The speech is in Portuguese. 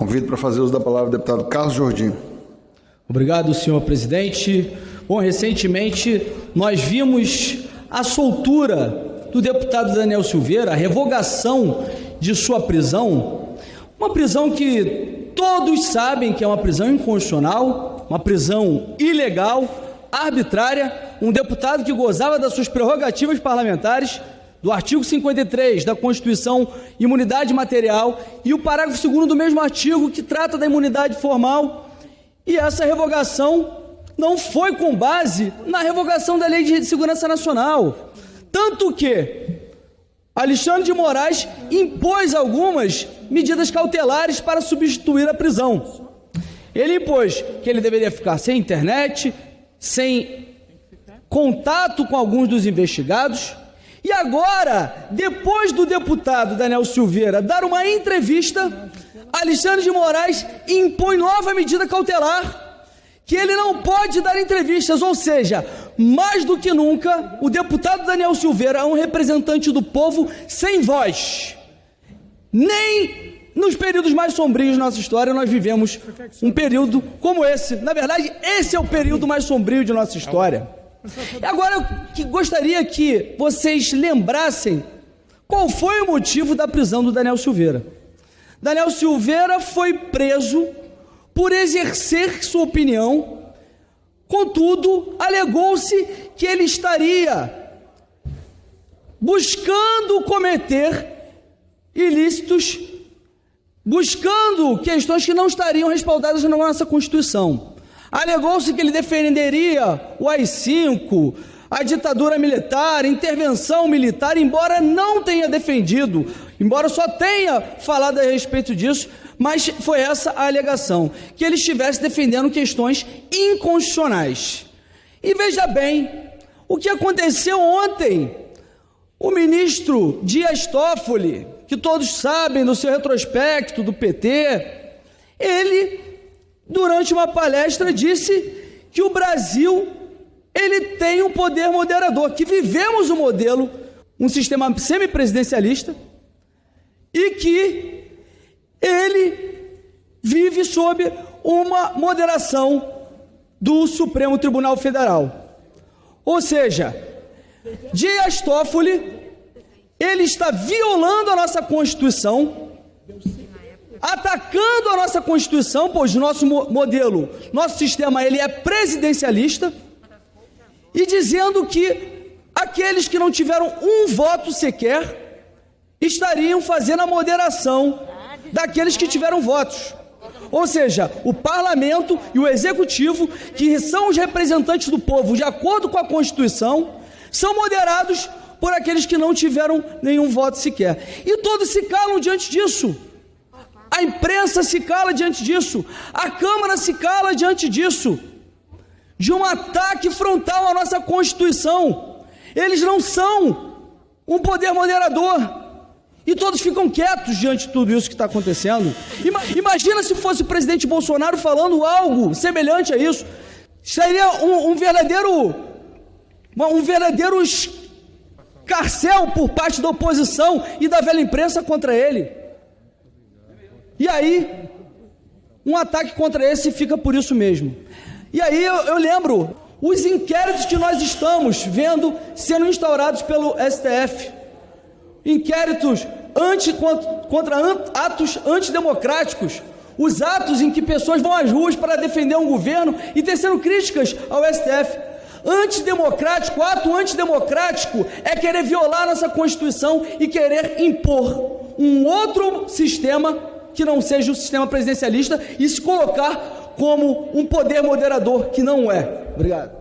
Convido para fazer uso da palavra o deputado Carlos Jordim. Obrigado, senhor presidente. Bom, recentemente nós vimos a soltura do deputado Daniel Silveira, a revogação de sua prisão, uma prisão que todos sabem que é uma prisão inconstitucional, uma prisão ilegal, arbitrária, um deputado que gozava das suas prerrogativas parlamentares, do artigo 53 da Constituição, imunidade material, e o parágrafo 2 do mesmo artigo que trata da imunidade formal. E essa revogação não foi com base na revogação da Lei de Segurança Nacional. Tanto que Alexandre de Moraes impôs algumas medidas cautelares para substituir a prisão. Ele impôs que ele deveria ficar sem internet, sem contato com alguns dos investigados. E agora, depois do deputado Daniel Silveira dar uma entrevista, Alexandre de Moraes impõe nova medida cautelar que ele não pode dar entrevistas, ou seja, mais do que nunca, o deputado Daniel Silveira é um representante do povo sem voz. Nem nos períodos mais sombrios da nossa história nós vivemos um período como esse. Na verdade, esse é o período mais sombrio de nossa história. Agora eu que gostaria que vocês lembrassem qual foi o motivo da prisão do Daniel Silveira. Daniel Silveira foi preso por exercer sua opinião, contudo, alegou-se que ele estaria buscando cometer ilícitos, buscando questões que não estariam respaldadas na nossa Constituição. Alegou-se que ele defenderia o AI-5, a ditadura militar, intervenção militar, embora não tenha defendido, embora só tenha falado a respeito disso, mas foi essa a alegação, que ele estivesse defendendo questões inconstitucionais. E veja bem, o que aconteceu ontem, o ministro Dias Toffoli, que todos sabem do seu retrospecto do PT, ele, durante uma palestra, disse que o Brasil ele tem um poder moderador, que vivemos um modelo, um sistema semipresidencialista, e que ele vive sob uma moderação do Supremo Tribunal Federal. Ou seja, Dias Toffoli, ele está violando a nossa Constituição, atacando a nossa Constituição, pois nosso modelo, nosso sistema, ele é presidencialista, e dizendo que aqueles que não tiveram um voto sequer estariam fazendo a moderação daqueles que tiveram votos. Ou seja, o parlamento e o executivo, que são os representantes do povo de acordo com a Constituição, são moderados por aqueles que não tiveram nenhum voto sequer. E todos se calam diante disso. A imprensa se cala diante disso. A Câmara se cala diante disso de um ataque frontal à nossa Constituição. Eles não são um poder moderador. E todos ficam quietos diante de tudo isso que está acontecendo. Imagina se fosse o presidente Bolsonaro falando algo semelhante a isso. Seria um, um verdadeiro, um verdadeiro carcel por parte da oposição e da velha imprensa contra ele. E aí, um ataque contra esse fica por isso mesmo. E aí eu, eu lembro os inquéritos que nós estamos vendo sendo instaurados pelo STF. Inquéritos anti, contra, atos antidemocráticos. Os atos em que pessoas vão às ruas para defender um governo e tecendo críticas ao STF. Antidemocrático, ato antidemocrático é querer violar nossa Constituição e querer impor um outro sistema que não seja o sistema presidencialista e se colocar como um poder moderador que não é. Obrigado.